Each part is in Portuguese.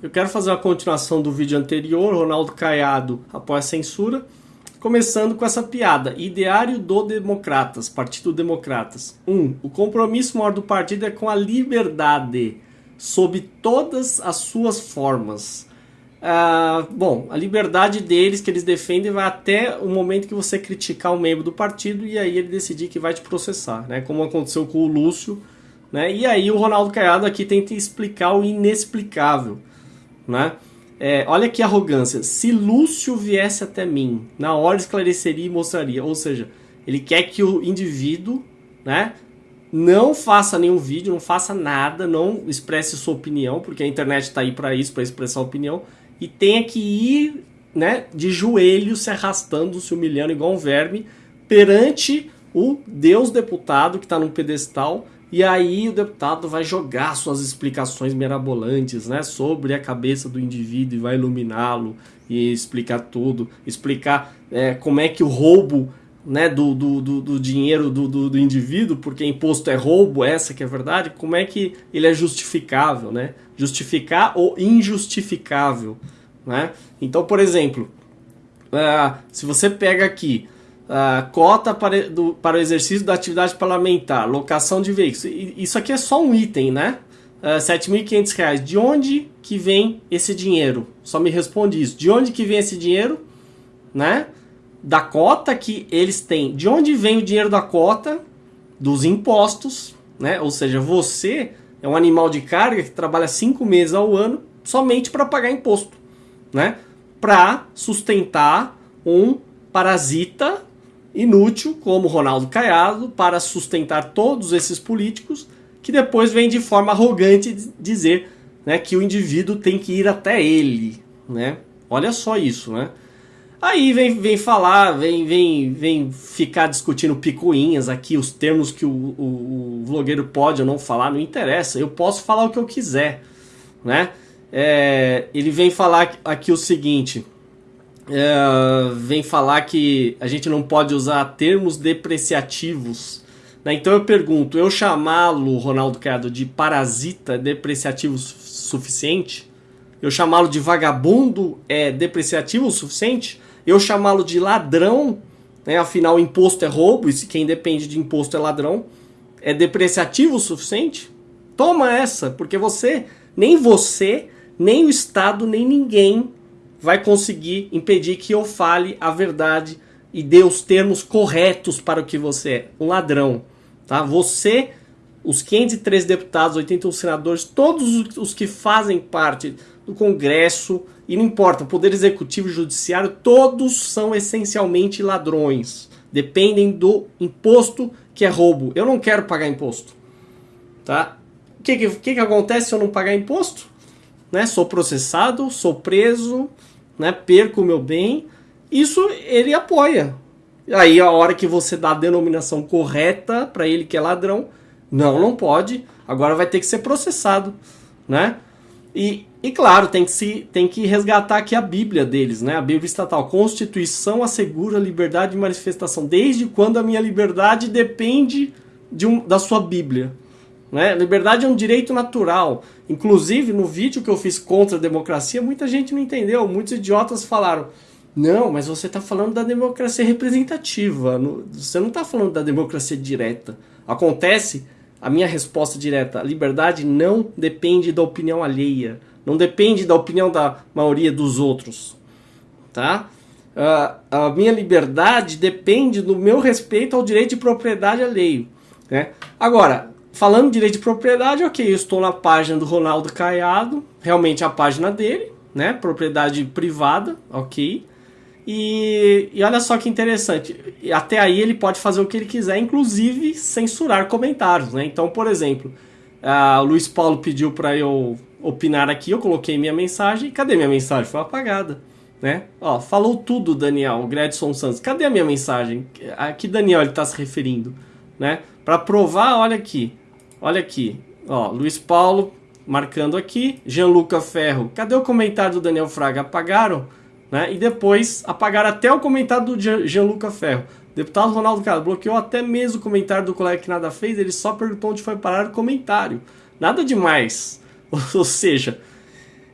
Eu quero fazer uma continuação do vídeo anterior, Ronaldo Caiado após a censura, começando com essa piada. Ideário do Democratas, Partido Democratas. 1. Um, o compromisso maior do partido é com a liberdade, sob todas as suas formas. Ah, bom, a liberdade deles que eles defendem vai até o momento que você criticar um membro do partido e aí ele decidir que vai te processar, né? Como aconteceu com o Lúcio, né? E aí o Ronaldo Caiado aqui tenta explicar o inexplicável né? É, olha que arrogância. Se Lúcio viesse até mim, na hora esclareceria e mostraria. Ou seja, ele quer que o indivíduo, né, não faça nenhum vídeo, não faça nada, não expresse sua opinião, porque a internet está aí para isso, para expressar opinião, e tenha que ir, né, de joelho, se arrastando, se humilhando igual um verme perante o Deus deputado que está num pedestal e aí o deputado vai jogar suas explicações mirabolantes né, sobre a cabeça do indivíduo e vai iluminá-lo e explicar tudo, explicar é, como é que o roubo né, do, do, do, do dinheiro do, do, do, indivíduo, porque imposto é roubo, essa que é a verdade, como é que ele é justificável, né? Justificar ou injustificável, né? Então, por exemplo, uh, se você pega aqui Uh, cota para, do, para o exercício da atividade parlamentar, locação de veículos. Isso aqui é só um item, né? Uh, R$ 7.500. De onde que vem esse dinheiro? Só me responde isso. De onde que vem esse dinheiro? Né? Da cota que eles têm. De onde vem o dinheiro da cota? Dos impostos, né? Ou seja, você é um animal de carga que trabalha cinco meses ao ano somente para pagar imposto, né? Para sustentar um parasita inútil, como Ronaldo Caiado, para sustentar todos esses políticos, que depois vem de forma arrogante dizer né, que o indivíduo tem que ir até ele. Né? Olha só isso, né? Aí vem, vem falar, vem, vem, vem ficar discutindo picuinhas aqui, os termos que o, o, o vlogueiro pode ou não falar, não interessa. Eu posso falar o que eu quiser, né? É, ele vem falar aqui o seguinte, é, vem falar que a gente não pode usar termos depreciativos. Né? Então eu pergunto, eu chamá-lo, Ronaldo Cado, de parasita é depreciativo suficiente? Eu chamá-lo de vagabundo é depreciativo o suficiente? Eu chamá-lo de ladrão, né? afinal imposto é roubo, e quem depende de imposto é ladrão, é depreciativo o suficiente? Toma essa, porque você, nem você, nem o Estado, nem ninguém vai conseguir impedir que eu fale a verdade e dê os termos corretos para o que você é, um ladrão, tá? Você, os 503 deputados, 81 senadores, todos os que fazem parte do Congresso, e não importa, Poder Executivo e Judiciário, todos são essencialmente ladrões. Dependem do imposto que é roubo. Eu não quero pagar imposto, tá? O que, que, que acontece se eu não pagar imposto? Né? Sou processado, sou preso, né, perco o meu bem, isso ele apoia. Aí a hora que você dá a denominação correta para ele que é ladrão, não, não pode, agora vai ter que ser processado, né? E, e claro, tem que, se, tem que resgatar aqui a Bíblia deles, né? A Bíblia estatal. Constituição assegura a liberdade de manifestação. Desde quando a minha liberdade depende de um, da sua Bíblia? Né? Liberdade é um direito natural. Inclusive, no vídeo que eu fiz contra a democracia, muita gente não entendeu. Muitos idiotas falaram: não, mas você está falando da democracia representativa. Você não está falando da democracia direta. Acontece, a minha resposta direta: a liberdade não depende da opinião alheia. Não depende da opinião da maioria dos outros. Tá? Uh, a minha liberdade depende do meu respeito ao direito de propriedade alheio. Né? Agora, Falando de direito de propriedade, ok, eu estou na página do Ronaldo Caiado, realmente a página dele, né? Propriedade privada, ok. E, e olha só que interessante, até aí ele pode fazer o que ele quiser, inclusive censurar comentários, né? Então, por exemplo, o Luiz Paulo pediu para eu opinar aqui, eu coloquei minha mensagem, cadê minha mensagem? Foi apagada, né? Ó, falou tudo, Daniel, Gredson Santos, cadê a minha mensagem? A que Daniel ele está se referindo, né? Para provar, olha aqui, Olha aqui, ó, Luiz Paulo marcando aqui, Gianluca Ferro. Cadê o comentário do Daniel Fraga? Apagaram? Né? E depois apagaram até o comentário do Gianluca Ferro. Deputado Ronaldo Carlos bloqueou até mesmo o comentário do colega que nada fez, ele só perguntou onde foi parar o comentário. Nada demais. Ou seja,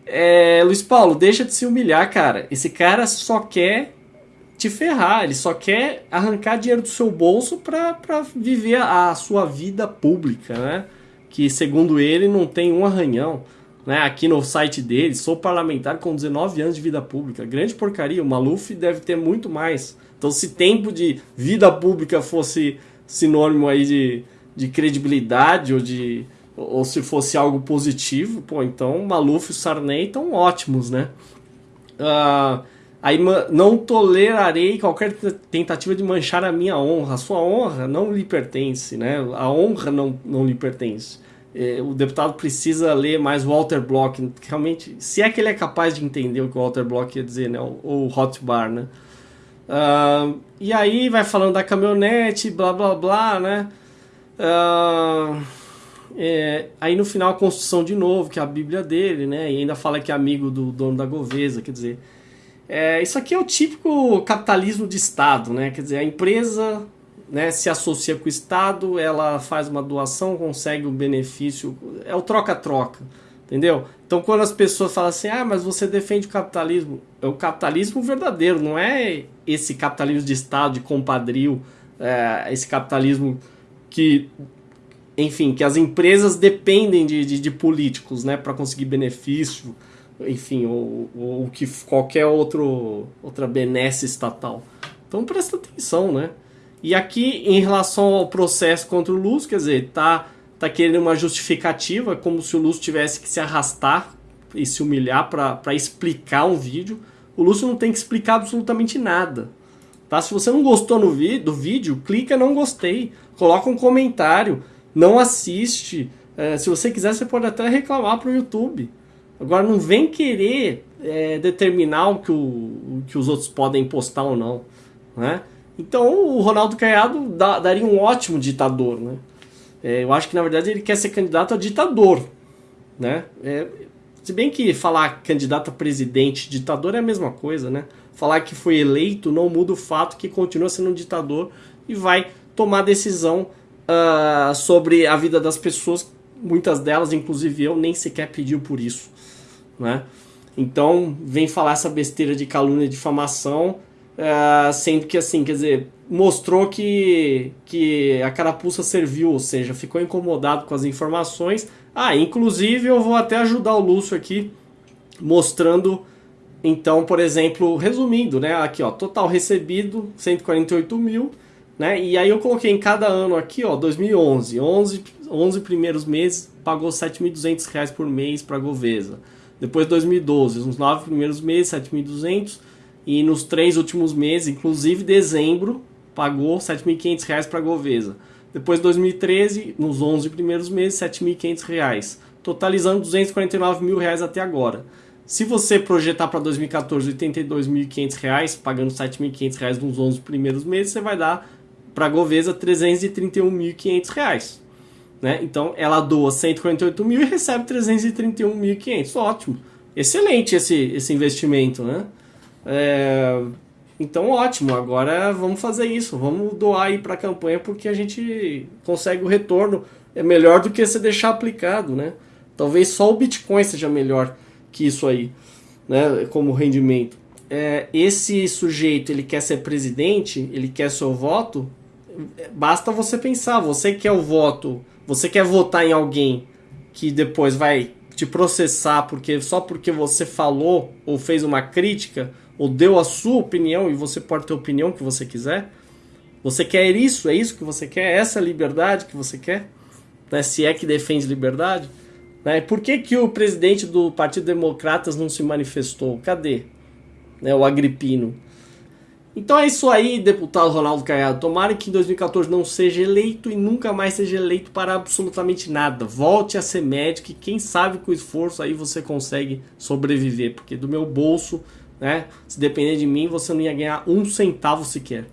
É, Luiz Paulo, deixa de se humilhar, cara. Esse cara só quer te ferrar, ele só quer arrancar dinheiro do seu bolso para viver a sua vida pública, né? Que segundo ele não tem um arranhão. Né? Aqui no site dele, sou parlamentar com 19 anos de vida pública. Grande porcaria, o Maluf deve ter muito mais. Então, se tempo de vida pública fosse sinônimo aí de, de credibilidade ou de ou se fosse algo positivo, pô, então Maluf e Sarney estão ótimos, né? Uh, aí não tolerarei qualquer tentativa de manchar a minha honra. A sua honra não lhe pertence, né? A honra não, não lhe pertence. É, o deputado precisa ler mais Walter Block, realmente, se é que ele é capaz de entender o que o Walter Block ia dizer, né? Ou Hotbar, né? Uh, e aí vai falando da caminhonete, blá blá blá, né? Uh, é, aí no final a construção de novo, que é a Bíblia dele, né? E ainda fala que é amigo do dono da Govesa, quer dizer. É, isso aqui é o típico capitalismo de Estado, né? Quer dizer, a empresa né, se associa com o Estado, ela faz uma doação, consegue um benefício, é o troca-troca, entendeu? Então quando as pessoas falam assim, ah, mas você defende o capitalismo, é o capitalismo verdadeiro, não é esse capitalismo de Estado, de compadrio, é, esse capitalismo que enfim, que as empresas dependem de, de, de políticos, né, para conseguir benefício, enfim, ou, ou que qualquer outro, outra benesse estatal. Então presta atenção, né? E aqui, em relação ao processo contra o Lúcio, quer dizer, tá, tá querendo uma justificativa, como se o Lúcio tivesse que se arrastar e se humilhar para explicar um vídeo. O Lúcio não tem que explicar absolutamente nada. Tá? Se você não gostou no do vídeo, clica não gostei, coloca um comentário, não assiste. É, se você quiser, você pode até reclamar para o YouTube. Agora, não vem querer é, determinar o que, o, o que os outros podem postar ou não. Né? Então, o Ronaldo Caiado daria um ótimo ditador. Né? É, eu acho que, na verdade, ele quer ser candidato a ditador. Né? É, se bem que falar candidato a presidente, ditador é a mesma coisa, né? Falar que foi eleito não muda o fato que continua sendo um ditador e vai tomar decisão uh, sobre a vida das pessoas, muitas delas, inclusive eu, nem sequer pediu por isso, né? Então, vem falar essa besteira de calúnia e difamação, uh, sendo que, assim, quer dizer, mostrou que, que a carapuça serviu, ou seja, ficou incomodado com as informações. Ah, inclusive eu vou até ajudar o Lúcio aqui, mostrando, então, por exemplo, resumindo, né? Aqui, ó, total recebido, 148 mil, né? E aí eu coloquei em cada ano aqui, ó, 2011, 11, 11 primeiros meses pagou R$ 7.200 por mês para a Govesa. Depois 2012, nos nove primeiros meses, 7.200 e nos três últimos meses, inclusive dezembro, pagou R$ 7.500 para a Govesa. Depois 2013, nos 11 primeiros meses, R$ 7.500, totalizando 249 mil reais até agora. Se você projetar para 2014 R$ 82.500, pagando R$ 7.500 nos 11 primeiros meses, você vai dar para a Govesa 331.500 reais. Né? Então ela doa 148 mil e recebe 331.500. Ótimo. Excelente esse, esse investimento. Né? É, então ótimo. Agora vamos fazer isso. Vamos doar aí para a campanha porque a gente consegue o retorno. É melhor do que você deixar aplicado. Né? Talvez só o Bitcoin seja melhor que isso aí né? como rendimento. É, esse sujeito ele quer ser presidente, ele quer seu voto, basta você pensar, você quer o voto, você quer votar em alguém que depois vai te processar porque só porque você falou ou fez uma crítica ou deu a sua opinião e você pode ter a opinião que você quiser. Você quer isso? É isso que você quer? É essa liberdade que você quer? Né? Se é que defende liberdade? Né? Por que, que o presidente do Partido Democratas não se manifestou? Cadê? Né? O Agripino. Então é isso aí, deputado Ronaldo Caiado. Tomara que em 2014 não seja eleito e nunca mais seja eleito para absolutamente nada. Volte a ser médico e quem sabe com esforço aí você consegue sobreviver. Porque do meu bolso, né, se depender de mim, você não ia ganhar um centavo sequer.